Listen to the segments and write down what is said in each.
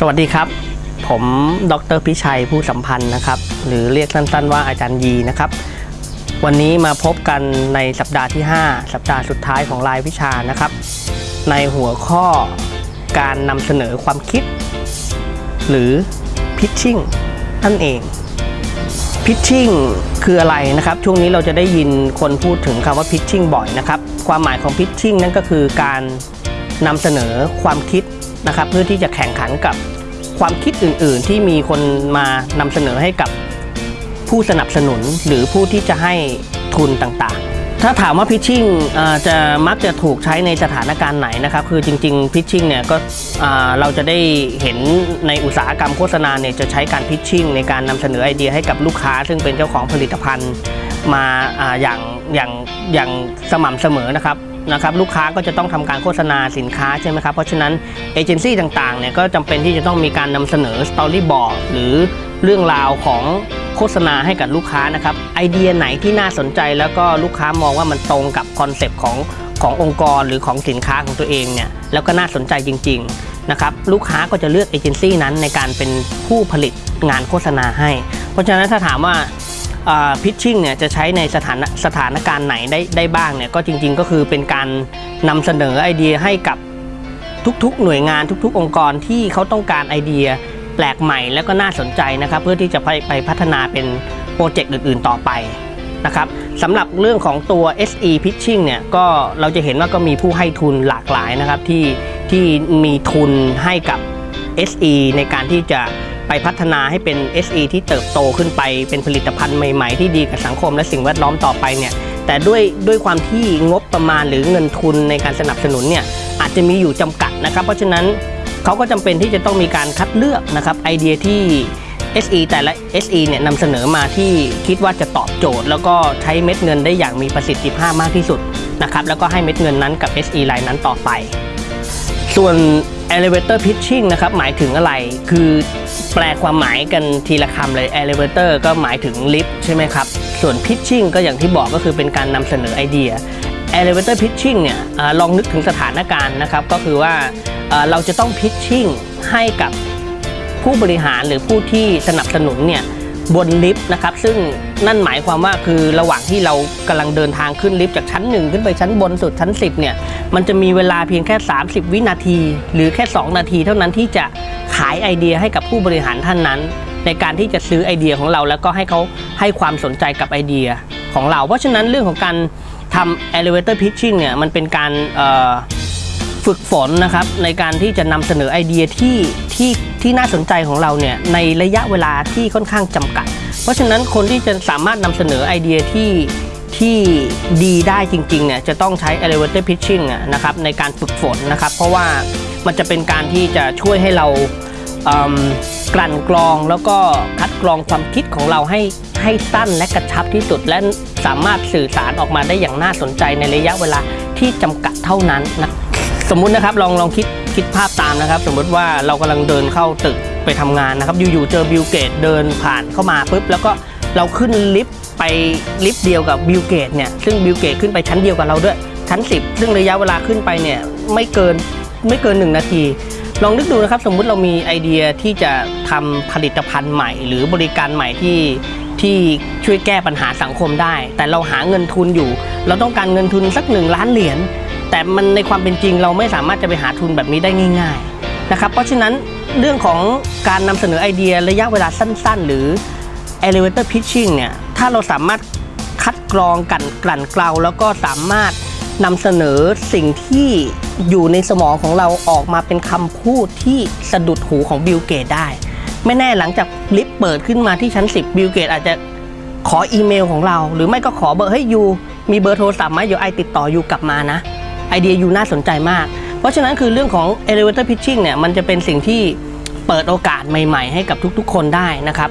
สวัสดีครับ ผมดรพิชัยผู้สัมพันธ์นะครับ หรือเรียกสั้นๆว่าอาจารย์ยีนะครับ วันนี้มาพบกันในสัปดาห์ที่ 5 สัปดาห์สุดท้ายของรายวิชานะครับ ในหัวข้อการนำเสนอความคิด หรือ pitching นั่นเอง pitching คืออะไรนะครับ ช่วงนี้เราจะได้ยินคนพูดถึงคำว่า pitching บ่อยนะครับ ความหมายของ pitching นั่นก็คือการนำเสนอความคิดนะครับเพื่อที่จะแข่งขันกับ ความคิดอื่น ๆ ที่มีคนมานำเสนอให้กับผู้สนับสนุนหรือผู้ที่จะให้ทุนต่างๆ ถ้าถามว่า pitching เอ่อจะมักจะถูกใช้ในสถานการณ์ไหนนะครับ คือจริงๆ pitching เนี่ยก็เราจะได้เห็นในอุตสาหกรรมโฆษณาเนี่ยจะใช้การ pitching ในการนำเสนอไอเดียให้กับลูกค้า ซึ่งเป็นเจ้าของผลิตภัณฑ์มาออย่างอย่างอย่างสม่ำเสมอนะครับ นะครับลูกค้าก็จะต้องทำการโฆษณาสินค้าใช่ไหมครับ เพราะฉะนั้นเอเจนซี่ต่างๆเนี่ยก็จำเป็นที่จะต้องมีการนำเสนอ storyboard หรือเรื่องราวของโฆษณาให้กับลูกค้านะครับไอเดียไหนที่น่าสนใจแล้วก็ลูกค้ามองว่ามันตรงกับ concept ของขององค์กรหรือของสินค้าของตัวเองเนี่ยแล้วก็น่าสนใจจริง ๆ นะครับ ลูกค้าก็จะเลือกเอเจนซี่นั้นในการเป็นผู้ผลิตงานโฆษณาให้ เพราะฉะนั้นถ้าถามว่า พิชชิ่งเนี่ยจะใช้ในสถานสถานการณ์ไหนได้ได้บ้างเนี่ยก็จริง ๆ ก็คือเป็นการนำเสนอไอเดียให้กับทุกๆ หน่วยงานทุก ๆ องค์กรที่เขาต้องการไอเดียแปลกใหม่แล้วก็น่าสนใจนะครับ เพื่อที่จะไปไปพัฒนาเป็นโปรเจกต์อื่น ๆ ต่อไปนะครับสำหรับเรื่องของตัว SE Pitching เนี่ยก็เราจะเห็นว่าก็มีผู้ให้ทุนหลากหลายนะครับที่ที่มีทุนให้กับ SE ในการที่จะ ไปพัฒนาให้เป็น SE ที่เติบโตขึ้นไป เป็นผลิตภัณฑ์ใหม่ๆ ที่ดีกับสังคมและสิ่งแวดล้อมต่อไปเนี่ยแต่ด้วยด้วยความที่งบประมาณหรือเงินทุนในการสนับสนุนเนี่ยอาจจะมีอยู่จำกัดนะครับ เพราะฉะนั้นเขาก็จำเป็นที่จะต้องมีการคัดเลือกนะครับไอเดียที่ SE แต่ละ SE เนี่ยนำเสนอมาที่คิดว่าจะตอบโจทย์ แล้วก็ใช้เม็ดเงินได้อย่างมีประสิทธิภาพมากที่สุดนะครับแล้วก็ให้เม็ดเงินนั้นกับ SE รายนั้นต่อไป ส่วน elevator pitching นะครับหมายถึงอะไรคือ แปลความหมายกันทีละคำเลย elevator ก็หมายถึงลิฟต์ใช่ไหมครับ ส่วน pitching ก็อย่างที่บอกก็คือเป็นการนำเสนอไอเดีย elevator pitching เนี่ยอลองนึกถึงสถานการณ์นะครับ ก็คือว่าเราจะต้อง pitching ให้กับผู้บริหารหรือผู้ที่สนับสนุนเนี่ย บนลิฟต์นะครับ ซึ่งนั่นหมายความว่าคือระหว่างที่เรากำลังเดินทางขึ้นลิฟต์จากชั้น 1 ขึ้นไปชั้นบนสุดชั้น 10เนี่ยมันจะมีเวลาเพียงแค่ 30 วินาที หรือแค่ 2 นาที เท่านั้นที่จะขายไอเดียให้กับผู้บริหารท่านนั้น ในการที่จะซื้อไอเดียของเรา แล้วก็ให้เขาให้ความสนใจกับไอเดียของเรา เพราะฉะนั้นเรื่องของการทำ elevator pitching เนี่ยมันเป็นการ ฝึกฝนนะครับในการที่จะนำเสนอไอเดียที่ที่ที่น่าสนใจของเราเนี่ยในระยะเวลาที่ค่อนข้างจำกัด เพราะฉะนั้นคนที่จะสามารถนำเสนอไอเดียที่ที่ดีได้จริงๆเนี่ยจะต้องใช้ elevator pitching นะครับในการฝึกฝนนะครับ เพราะว่ามันจะเป็นการที่จะช่วยให้เรากลั่นกรองแล้วก็คัดกรองความคิดของเราให้ให้สั้นและกระชับที่สุด และสามารถสื่อสารออกมาได้อย่างน่าสนใจในระยะเวลาที่จำกัดเท่านั้นนะ สมมุตินะครับลองลองคิดคิดภาพตามนะครับ สมมุติว่าเรากำลังเดินเข้าตึกไปทำงานนะครับอยู่ๆเจอ Bill Gates เดินผ่านเข้ามาปุ๊บแล้วก็เราขึ้นลิฟต์ไปลิฟต์เดียวกับ Bill Gates เนี่ยซึ่ง Bill Gates ขึ้นไปชั้นเดียวกับเราด้วยชั้น 10 ซึ่งระยะเวลาขึ้นไปเนี่ยไม่เกินไม่เกิน 1 นาที ลองนึกดูนะครับ สมมุติเรามีไอเดียที่จะทำผลิตภัณฑ์ใหม่ หรือบริการใหม่ที่ที่ช่วยแก้ปัญหาสังคมได้ แต่เราหาเงินทุนอยู่ เราต้องการเงินทุนสักหนึ่งล้านเหรียญ แต่มันในความเป็นจริงเราไม่สามารถจะไปหาทุนแบบนี้ได้ง่าย ๆนะครับ เพราะฉะนั้นเรื่องของการนำเสนอไอเดียระยะเวลาสั้น ๆ หรือ elevator pitching เนี่ยถ้าเราสามารถคัดกรองกันกลั่นเกลาแล้วก็สามารถนำเสนอสิ่งที่อยู่ในสมองของเราออกมาเป็นคำพูดที่สะดุดหูของ Bill Gates ได้ ไม่แน่หลังจากลิฟต์เปิดขึ้นมาที่ชั้น 10 Bill Gates อาจจะขออีเมลของเรา หรือไม่ก็ขอเบอร์ให้ยูมีเบอร์โทรศัพท์ไหมเดี๋ยวไอติดต่อยูกลับมานะ ไอเดียยูน่าสนใจมาก เพราะฉะนั้นคือเรื่องของ elevator pitching เนี่ยมันจะเป็นสิ่งที่เปิดโอกาสใหม่ ๆ ให้กับทุกๆ คนได้นะครับ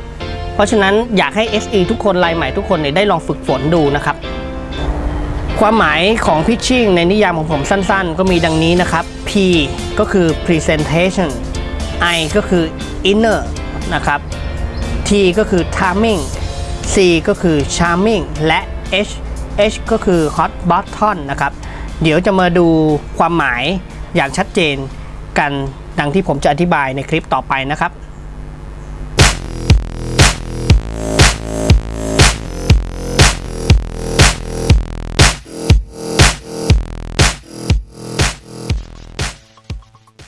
เพราะฉะนั้นอยากให้ SE ทุกคนรายใหม่ทุกคนเนี่ยได้ลองฝึกฝนดูนะครับ ความหมายของ pitching ในนิยามของผมสั้นๆ ก็มีดังนี้นะครับ P ก็คือ presentation I ก็คือ inner นะครับ T ก็คือ timing C ก็คือ charming และ H H ก็คือ hot button นะครับ เดี๋ยวจะมาดูความหมายอย่างชัดเจนกันดังที่ผมจะอธิบายในคลิปต่อไปนะครับ